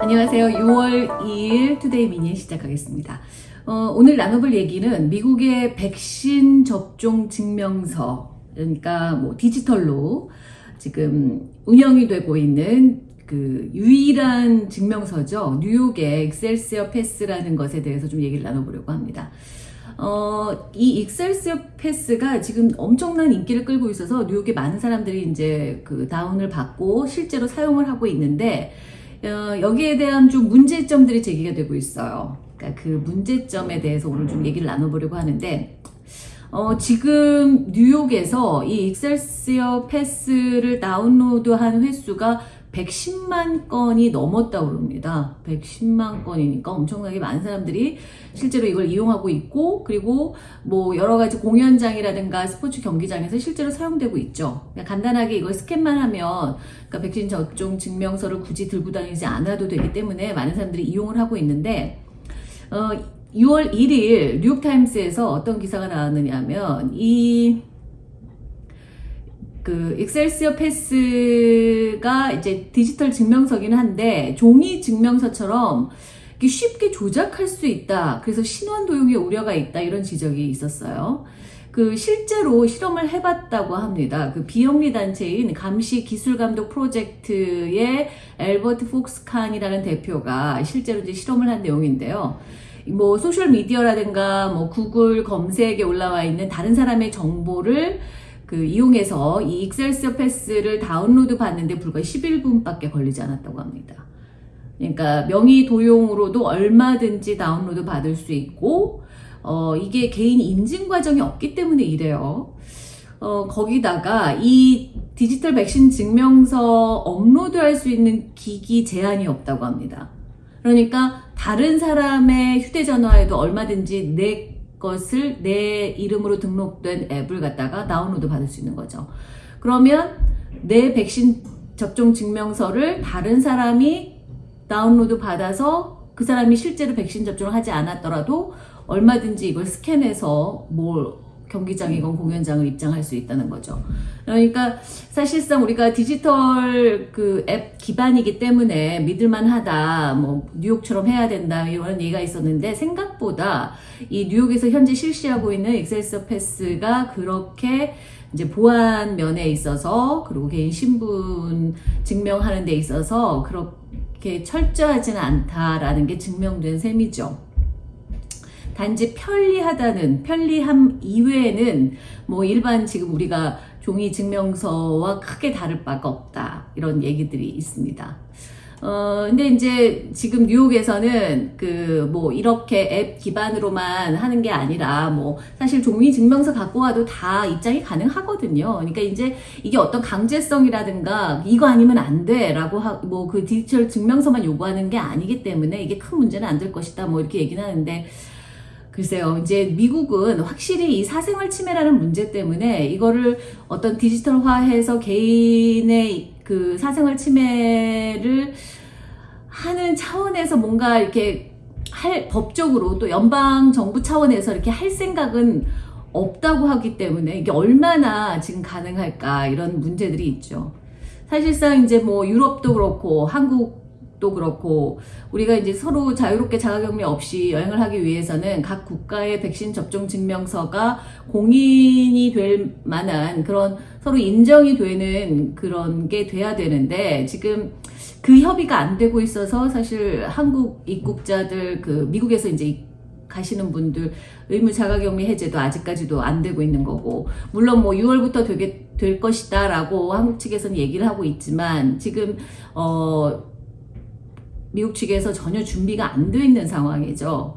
안녕하세요. 6월 2일 Today Minute 시작하겠습니다. 어, 오늘 나눠볼 얘기는 미국의 백신 접종 증명서, 그러니까 뭐 디지털로 지금 운영이 되고 있는 그 유일한 증명서죠. 뉴욕의 Excelsior Pass라는 것에 대해서 좀 얘기를 나눠보려고 합니다. 어, 이 Excelsior Pass가 지금 엄청난 인기를 끌고 있어서 뉴욕에 많은 사람들이 이제 그 다운을 받고 실제로 사용을 하고 있는데 어, 여기에 대한 좀 문제점들이 제기가 되고 있어요. 그러니까 그 문제점에 대해서 오늘 좀 얘기를 나눠보려고 하는데 어, 지금 뉴욕에서 이 익셀시어 패스를 다운로드한 횟수가 110만 건이 넘었다고 그럽니다. 110만 건이니까 엄청나게 많은 사람들이 실제로 이걸 이용하고 있고 그리고 뭐 여러 가지 공연장이라든가 스포츠 경기장에서 실제로 사용되고 있죠. 그러니까 간단하게 이걸 스캔만 하면 그러니까 백신 접종 증명서를 굳이 들고 다니지 않아도 되기 때문에 많은 사람들이 이용을 하고 있는데 어, 6월 1일 뉴욕타임스에서 어떤 기사가 나왔느냐 하면 이 그 엑셀시어 패스가 이제 디지털 증명서긴 한데 종이 증명서처럼 쉽게 조작할 수 있다. 그래서 신원 도용의 우려가 있다. 이런 지적이 있었어요. 그 실제로 실험을 해봤다고 합니다. 그 비영리 단체인 감시 기술 감독 프로젝트의 앨버트 폭스 칸이라는 대표가 실제로 이제 실험을 한 내용인데요. 뭐 소셜 미디어라든가 뭐 구글 검색에 올라와 있는 다른 사람의 정보를 그 이용해서 이 Excelsior Pass를 다운로드 받는데 불과 11분밖에 걸리지 않았다고 합니다. 그러니까 명의 도용으로도 얼마든지 다운로드 받을 수 있고 어, 이게 개인 인증 과정이 없기 때문에 이래요. 어, 거기다가 이 디지털 백신 증명서 업로드할 수 있는 기기 제한이 없다고 합니다. 그러니까 다른 사람의 휴대전화에도 얼마든지 내 것을 내 이름으로 등록된 앱을 갖다가 다운로드 받을 수 있는 거죠. 그러면 내 백신 접종 증명서를 다른 사람이 다운로드 받아서 그 사람이 실제로 백신 접종을 하지 않았더라도 얼마든지 이걸 스캔해서 뭘 경기장이건 공연장을 입장할 수 있다는 거죠. 그러니까 사실상 우리가 디지털 그 앱 기반이기 때문에 믿을만 하다, 뭐 뉴욕처럼 해야 된다 이런 얘기가 있었는데 생각보다 이 뉴욕에서 현재 실시하고 있는 엑셀서 패스가 그렇게 이제 보안 면에 있어서 그리고 개인 신분 증명하는 데 있어서 그렇게 철저하지는 않다라는 게 증명된 셈이죠. 단지 편리하다는 편리함 이외에는 뭐 일반 지금 우리가 종이 증명서와 크게 다를 바가 없다 이런 얘기들이 있습니다. 어, 근데 이제 지금 뉴욕에서는 그 뭐 이렇게 앱 기반으로만 하는 게 아니라 뭐 사실 종이 증명서 갖고 와도 다 입장이 가능하거든요. 그러니까 이제 이게 어떤 강제성이라든가 이거 아니면 안 돼 라고 뭐 그 디지털 증명서만 요구하는 게 아니기 때문에 이게 큰 문제는 안 될 것이다 뭐 이렇게 얘기는 하는데 글쎄요, 이제 미국은 확실히 이 사생활 침해라는 문제 때문에 이거를 어떤 디지털화해서 개인의 그 사생활 침해를 하는 차원에서 뭔가 이렇게 할 법적으로 또 연방 정부 차원에서 이렇게 할 생각은 없다고 하기 때문에 이게 얼마나 지금 가능할까 이런 문제들이 있죠. 사실상 이제 뭐 유럽도 그렇고 한국 도 그렇고 우리가 이제 서로 자유롭게 자가격리 없이 여행을 하기 위해서는 각 국가의 백신 접종 증명서가 공인이 될 만한 그런 서로 인정이 되는 그런 게 돼야 되는데 지금 그 협의가 안 되고 있어서 사실 한국 입국자들 그 미국에서 이제 가시는 분들 의무 자가격리 해제도 아직까지도 안 되고 있는 거고 물론 뭐 6월부터 되게 될 것이다 라고 한국 측에서는 얘기를 하고 있지만 지금 어 미국 측에서 전혀 준비가 안 돼 있는 상황이죠.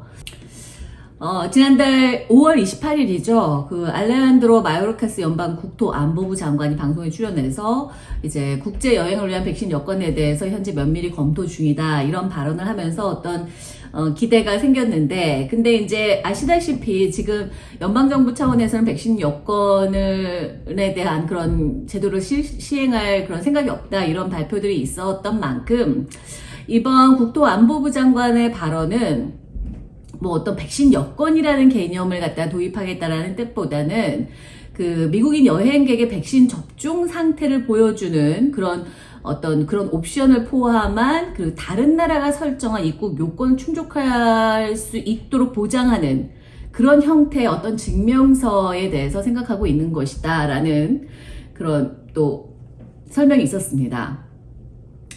어, 지난달 5월 28일이죠. 그 알레한드로 마요르카스 연방 국토안보부 장관이 방송에 출연해서 이제 국제 여행을 위한 백신 여건에 대해서 현재 면밀히 검토 중이다 이런 발언을 하면서 어떤 어, 기대가 생겼는데 근데 이제 아시다시피 지금 연방정부 차원에서는 백신 여건에 대한 그런 제도를 시, 시행할 그런 생각이 없다 이런 발표들이 있었던 만큼 이번 국토안보부 장관의 발언은 뭐 어떤 백신 여건이라는 개념을 갖다 도입하겠다라는 뜻보다는 그 미국인 여행객의 백신 접종 상태를 보여주는 그런 어떤 그런 옵션을 포함한 그 다른 나라가 설정한 입국 요건을 충족할 수 있도록 보장하는 그런 형태의 어떤 증명서에 대해서 생각하고 있는 것이다 라는 그런 또 설명이 있었습니다.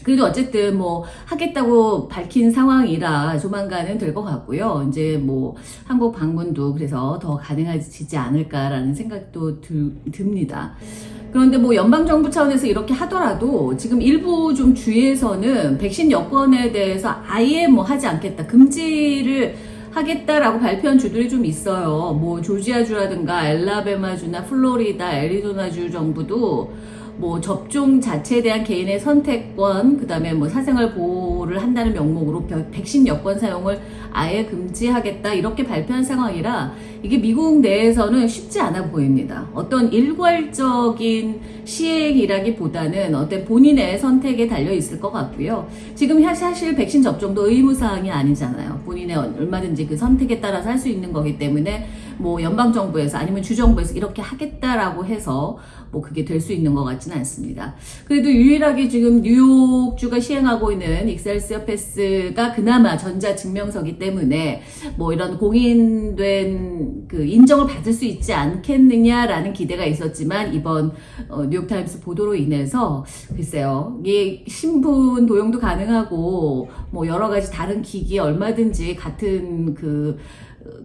그래도 어쨌든 뭐 하겠다고 밝힌 상황이라 조만간은 될 것 같고요. 이제 뭐 한국 방문도 그래서 더 가능해지지 않을까라는 생각도 들, 듭니다. 그런데 뭐 연방정부 차원에서 이렇게 하더라도 지금 일부 좀 주에서는 백신 여권에 대해서 아예 뭐 하지 않겠다. 금지를 하겠다라고 발표한 주들이 좀 있어요. 뭐 조지아주라든가 엘라베마주나 플로리다, 애리조나주 정부도 뭐 접종 자체에 대한 개인의 선택권, 그 다음에 뭐 사생활 보호를 한다는 명목으로 백신 여권 사용을 아예 금지하겠다 이렇게 발표한 상황이라 이게 미국 내에서는 쉽지 않아 보입니다. 어떤 일괄적인 시행이라기보다는 어떤 본인의 선택에 달려 있을 것 같고요. 지금 사실 백신 접종도 의무사항이 아니잖아요. 본인의 얼마든지 그 선택에 따라서 할 수 있는 거기 때문에 뭐 연방정부에서 아니면 주정부에서 이렇게 하겠다라고 해서 뭐 그게 될 수 있는 것 같지는 않습니다. 그래도 유일하게 지금 뉴욕주가 시행하고 있는 익셀시어 패스가 그나마 전자증명서기 때문에 뭐 이런 공인된 그 인정을 받을 수 있지 않겠느냐라는 기대가 있었지만 이번 어, 뉴욕타임스 보도로 인해서 글쎄요 이게 신분 도용도 가능하고 뭐 여러 가지 다른 기기 얼마든지 같은 그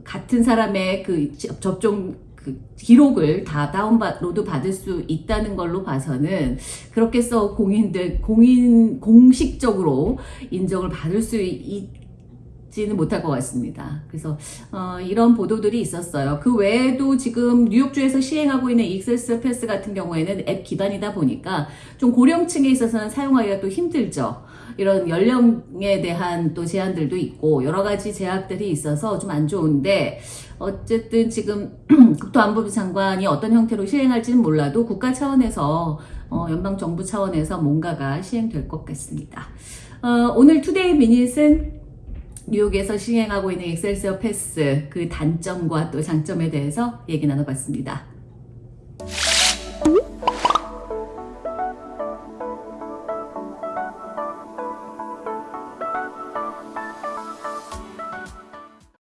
같은 사람의 그 접종 그 기록을 다 다운로드 받을 수 있다는 걸로 봐서는 그렇게 써 공인들 공인 공식적으로 인정을 받을 수 있 지는 못할 것 같습니다. 그래서 어, 이런 보도들이 있었어요. 그 외에도 지금 뉴욕주에서 시행하고 있는 익세스 패스 같은 경우에는 앱 기반이다 보니까 좀 고령층에 있어서는 사용하기가 또 힘들죠. 이런 연령에 대한 또 제한들도 있고 여러 가지 제약들이 있어서 좀 안 좋은데 어쨌든 지금 국토안보부 장관이 어떤 형태로 시행할지는 몰라도 국가 차원에서 어, 연방 정부 차원에서 뭔가가 시행될 것 같습니다. 어, 오늘 Today Minute은 뉴욕에서 시행하고 있는 Excelsior Pass 그 단점과 또 장점에 대해서 얘기 나눠봤습니다.